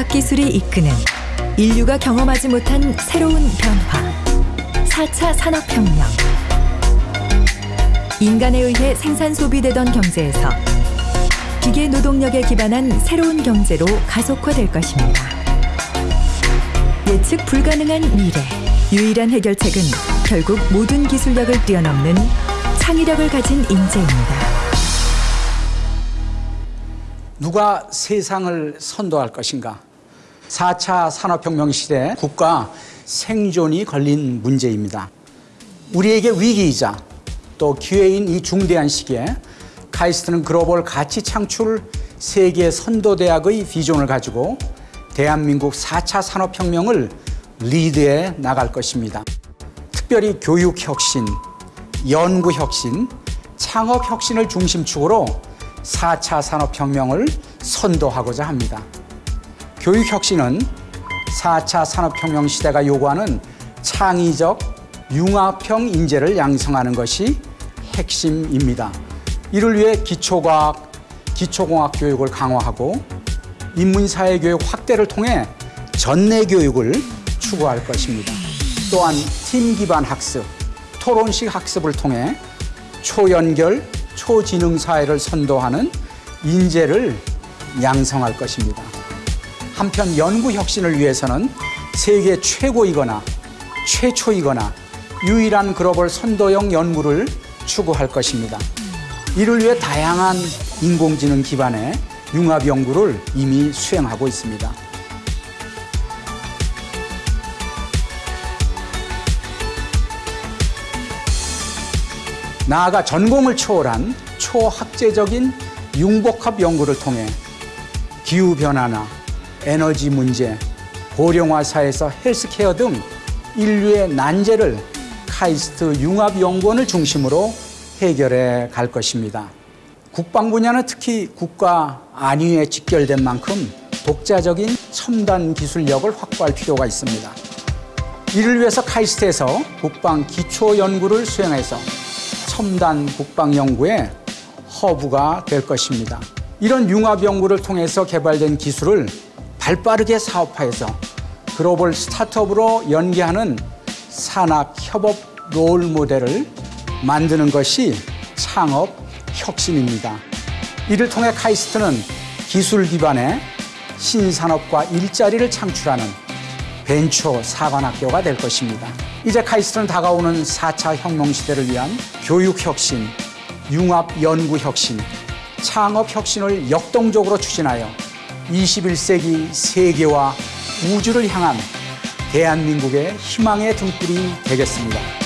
과학기술이 이끄는 인류가 경험하지 못한 새로운 변화. 4차 산업혁명. 인간에 의해 생산 소비되던 경제에서 기계 노동력에 기반한 새로운 경제로 가속화될 것입니다. 예측 불가능한 미래. 유일한 해결책은 결국 모든 기술력을 뛰어넘는 창의력을 가진 인재입니다. 누가 세상을 선도할 것인가? 4차 산업혁명 시대 국가 생존이 걸린 문제입니다. 우리에게 위기이자 또 기회인 이 중대한 시기에 카이스트는 글로벌 가치 창출 세계 선도대학의 비전을 가지고 대한민국 4차 산업혁명을 리드해 나갈 것입니다. 특별히 교육혁신, 연구혁신, 창업혁신을 중심축으로 4차 산업혁명을 선도하고자 합니다. 교육혁신은 4차 산업혁명 시대가 요구하는 창의적 융합형 인재를 양성하는 것이 핵심입니다. 이를 위해 기초과학, 기초공학 교육을 강화하고 인문사회 교육 확대를 통해 전내 교육을 추구할 것입니다. 또한 팀 기반 학습, 토론식 학습을 통해 초연결, 초지능 사회를 선도하는 인재를 양성할 것입니다. 한편 연구 혁신을 위해서는 세계 최고이거나 최초이거나 유일한 글로벌 선도형 연구를 추구할 것입니다. 이를 위해 다양한 인공지능 기반의 융합 연구를 이미 수행하고 있습니다. 나아가 전공을 초월한 초학제적인 융복합 연구를 통해 기후변화나 에너지 문제, 고령화 사회에서 헬스케어 등 인류의 난제를 카이스트 융합연구원을 중심으로 해결해 갈 것입니다. 국방 분야는 특히 국가 안위에 직결된 만큼 독자적인 첨단 기술력을 확보할 필요가 있습니다. 이를 위해서 카이스트에서 국방 기초 연구를 수행해서 첨단 국방 연구의 허브가 될 것입니다. 이런 융합 연구를 통해서 개발된 기술을 발빠르게 사업화해서 글로벌 스타트업으로 연계하는 산학 협업 롤 모델을 만드는 것이 창업 혁신입니다. 이를 통해 카이스트는 기술 기반의 신산업과 일자리를 창출하는 벤처 사관학교가 될 것입니다. 이제 카이스트는 다가오는 4차 혁명 시대를 위한 교육 혁신, 융합 연구 혁신, 창업 혁신을 역동적으로 추진하여 21세기 세계와 우주를 향한 대한민국의 희망의 등불이 되겠습니다.